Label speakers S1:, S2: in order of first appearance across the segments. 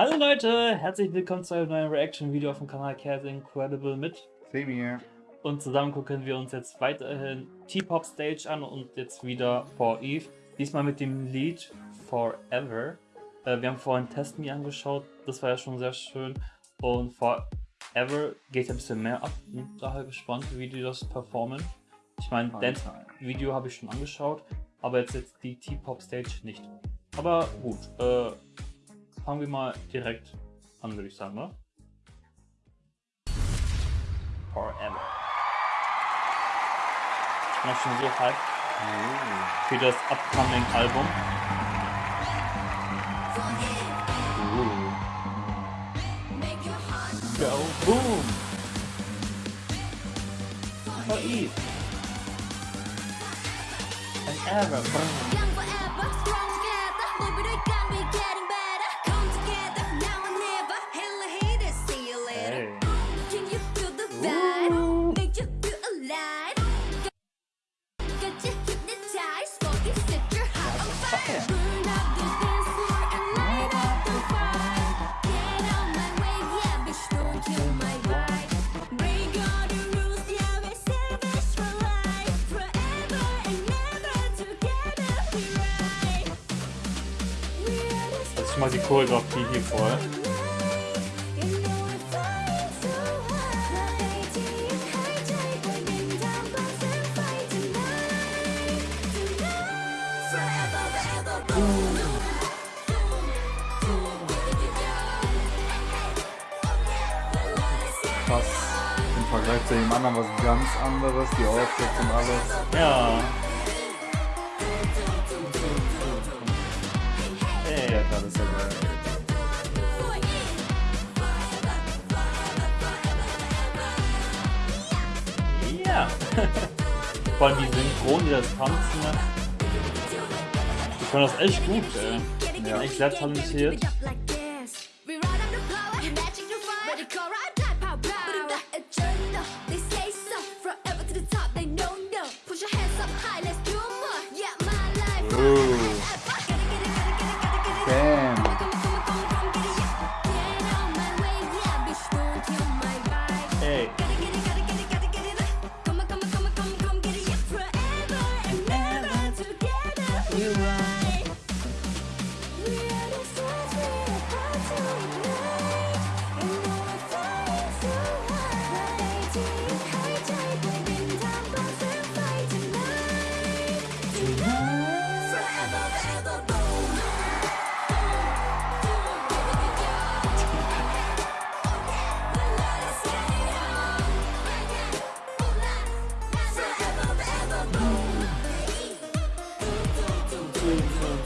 S1: Hallo Leute, herzlich willkommen zu einem neuen Reaction-Video auf dem Kanal Cat Incredible mit.
S2: Same here.
S1: Und zusammen gucken wir uns jetzt weiterhin T-Pop Stage an und jetzt wieder For Eve. Diesmal mit dem Lied Forever. Äh, wir haben vorhin Test Me angeschaut, das war ja schon sehr schön. Und Forever geht ein bisschen mehr ab. Bin daher gespannt, wie die das performen. Ich meine, Dance-Video habe ich schon angeschaut, aber jetzt, jetzt die T-Pop Stage nicht. Aber gut, äh, fangen wir mal direkt an, würde ich sagen, ne? Forever. Ich bin auch schon so hyped für das upcoming Album. Go boom! For Eve. And ever. Boom. Mal die Choreografie hier voll.
S2: Krass. Im Vergleich zu dem anderen was ganz anderes, die Outfits und alles.
S1: Ja.
S2: Ja, das ist ja geil.
S1: Ja. Vor allem die Synchron, die das tanzen. Die können das echt gut, ey.
S2: Ja.
S1: Echt sehr talentiert. Hey.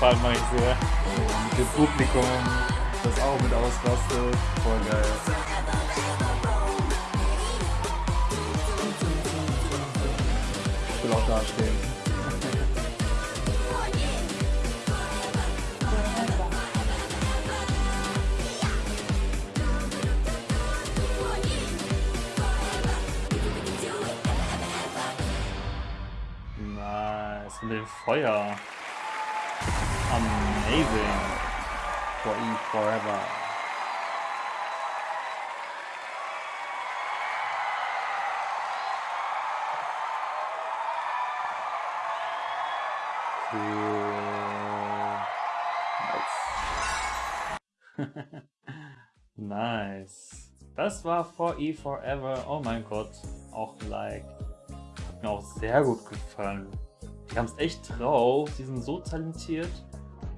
S1: Fall mag ich sehr.
S2: Mit dem Publikum, das auch mit ausrastet. Voll geil. Ich will auch da stehen.
S1: Nice. Mit dem Feuer. Amazing.
S2: For Eve Forever.
S1: Cool. nice. Das war For E Forever. Oh mein Gott. Auch like. Hat mir auch sehr gut gefallen. Die haben es echt drauf. Die sind so talentiert.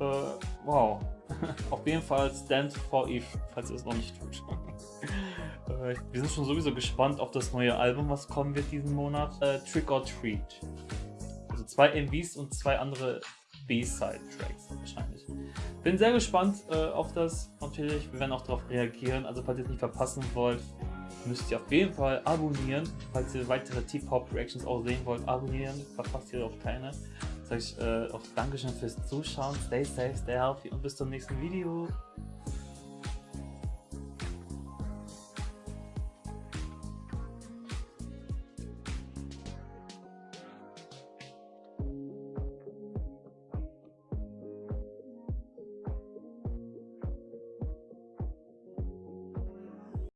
S1: Äh, wow. Auf jeden Fall Stand for Eve, falls ihr es noch nicht tut. Äh, Wir sind schon sowieso gespannt auf das neue Album, was kommen wird diesen Monat. Äh, Trick or Treat. Also
S3: zwei MVs und zwei andere B-Side-Tracks wahrscheinlich. Bin sehr gespannt äh, auf das. Natürlich, wir werden auch darauf reagieren. Also falls ihr es nicht verpassen wollt, müsst ihr auf jeden Fall abonnieren. Falls ihr weitere T-Pop-Reactions auch sehen wollt, abonnieren. Verpasst ihr auch keine. Sag ich äh, auch Dankeschön fürs Zuschauen. Stay safe, stay healthy und bis zum nächsten Video.